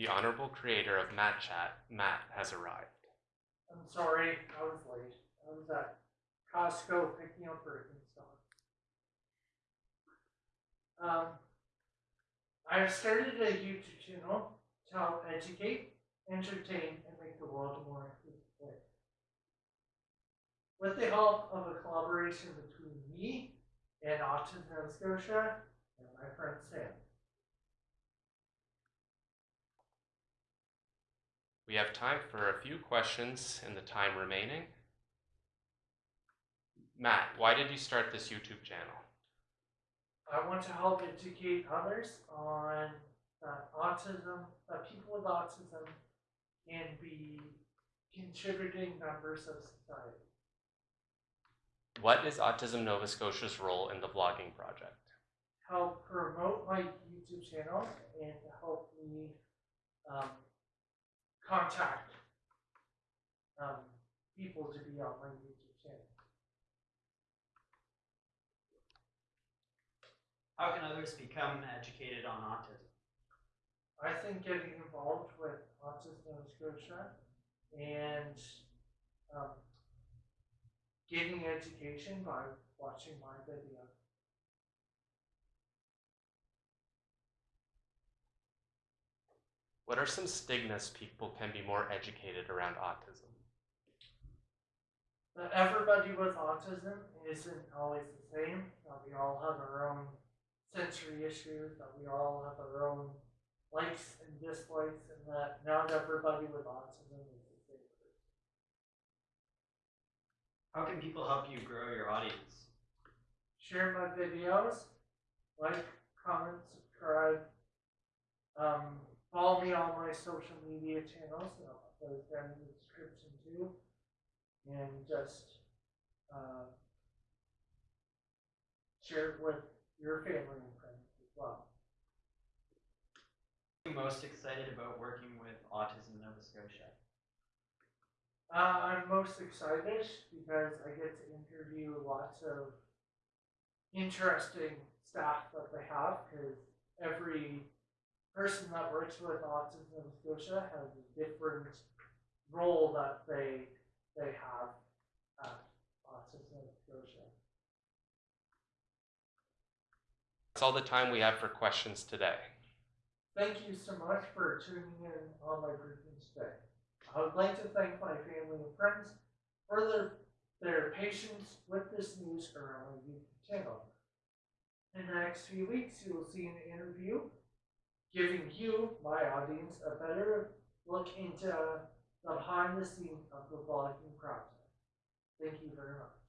The honorable creator of Matt Chat, Matt, has arrived. I'm sorry, I was late. I was at Costco picking up Birkenstock. Um, I have started a YouTube channel to help educate, entertain, and make the world a more inclusive place. With the help of a collaboration between me and Autism Nova Scotia and my friend Sam. We have time for a few questions in the time remaining. Matt, why did you start this YouTube channel? I want to help educate others on that autism, that people with autism can be contributing members of society. What is Autism Nova Scotia's role in the vlogging project? Help promote my YouTube channel and help me um, contact um, people to be on my YouTube channel. How can others become educated on autism? I think getting involved with Autism Nova Scotia and um, getting education by watching my video. What are some stigmas people can be more educated around autism? That everybody with autism isn't always the same, that we all have our own sensory issues, that we all have our own likes and dislikes, and that not everybody with autism is the same person. How can people help you grow your audience? Share my videos, like, comment, subscribe. Um, follow me on my social media channels, and I'll put down in the description too. And just uh, share it with your family and friends as well. Are you most excited about working with Autism Nova Scotia? Uh, I'm most excited because I get to interview lots of interesting staff that they have because every person that works with Autism Nova Scotia has a different role that they they have at Autism Nova Scotia. That's all the time we have for questions today. Thank you so much for tuning in on my briefing today. I would like to thank my family and friends for their, their patience with this news around my YouTube channel. In the next few weeks, you will see an interview giving you, my audience, a better look into the behind the scenes of the vlogging process. Thank you very much.